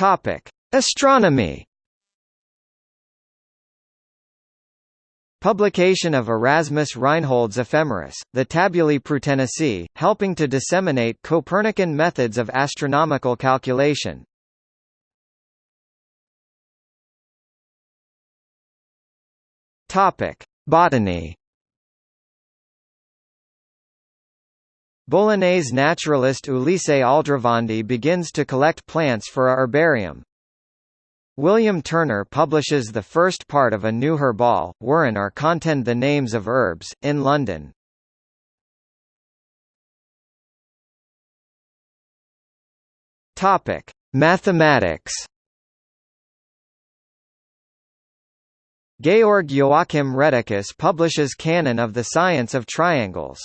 Topic: Astronomy. Publication of Erasmus Reinhold's Ephemeris, the Tabulae Prutenicae, helping to disseminate Copernican methods of astronomical calculation. Topic: Botany. Bolognese naturalist Ulisse Aldrovandi begins to collect plants for a herbarium. William Turner publishes the first part of a new herbal, Wherein are Conteyned the Names of Herbs, in London. Mathematics. Georg Joachim Rheticus publishes Canon of the Science of Triangles.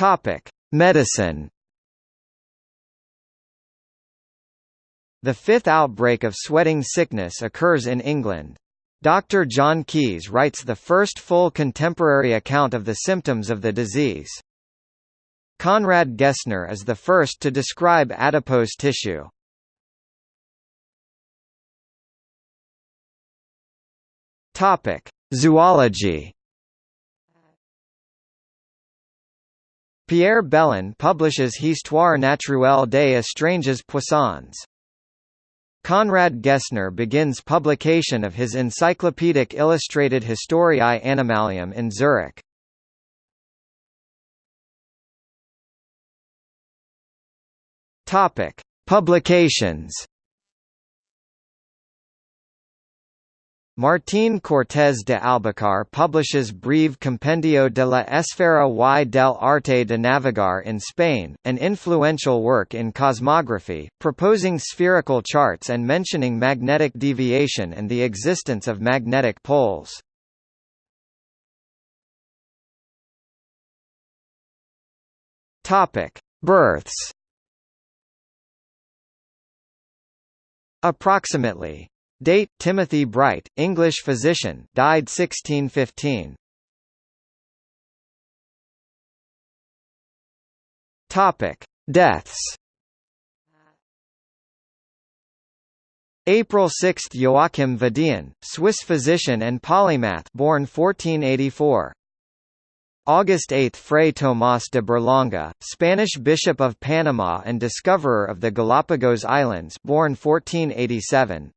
Topic: Medicine. The fifth outbreak of sweating sickness occurs in England. Dr. John Caius writes the first full contemporary account of the symptoms of the disease. Conrad Gessner is the first to describe adipose tissue. Topic: Zoology. Pierre Belon publishes Histoire naturelle des étranges poissons. Conrad Gessner begins publication of his Encyclopedic Illustrated Historiae Animalium in Zurich. Topic: Publications. Martín Cortés de Albacar publishes Breve Compendio de la Esfera y del Arte de Navegar in Spain, an influential work in cosmography, proposing spherical charts and mentioning magnetic deviation and the existence of magnetic poles. Births Approximately Date: Timothy Bright, English physician, died 1615. Topic: Deaths. April 6 – Joachim Vadian, Swiss physician and polymath born 1484. August 8 – Fray Tomás de Berlanga, Spanish Bishop of Panama and discoverer of the Galapagos Islands born 1487.